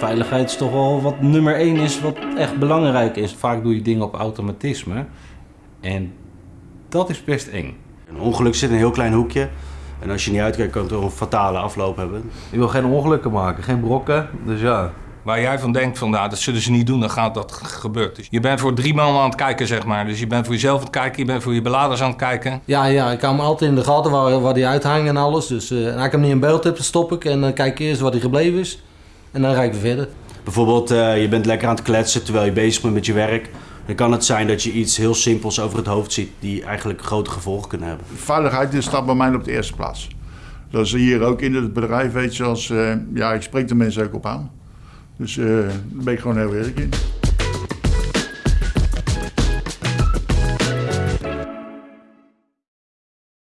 veiligheid is toch wel wat nummer één is, wat echt belangrijk is. Vaak doe je dingen op automatisme. En dat is best eng. Een ongeluk zit in een heel klein hoekje. En als je niet uitkijkt, kan het toch een fatale afloop hebben. Je wil geen ongelukken maken, geen brokken. Dus ja, Waar jij van denkt van, nou, dat zullen ze niet doen, dan gaat dat gebeuren. Dus je bent voor drie man aan het kijken, zeg maar. Dus je bent voor jezelf aan het kijken, je bent voor je beladers aan het kijken. Ja, ja, ik hou hem altijd in de gaten waar, waar die uithangt en alles. Dus eh, en als ik hem niet in beeld heb, dan stop ik en dan kijk ik eerst waar hij gebleven is. En dan rijd ik weer verder. Bijvoorbeeld, eh, je bent lekker aan het kletsen terwijl je bezig bent met je werk. Dan kan het zijn dat je iets heel simpels over het hoofd ziet die eigenlijk grote gevolgen kunnen hebben. Veiligheid is staat bij mij op de eerste plaats. Dat is hier ook in het bedrijf, weet je, als, eh, ja, ik spreek de mensen ook op aan. Dus eh daar ben ik gewoon heel eerlijk in.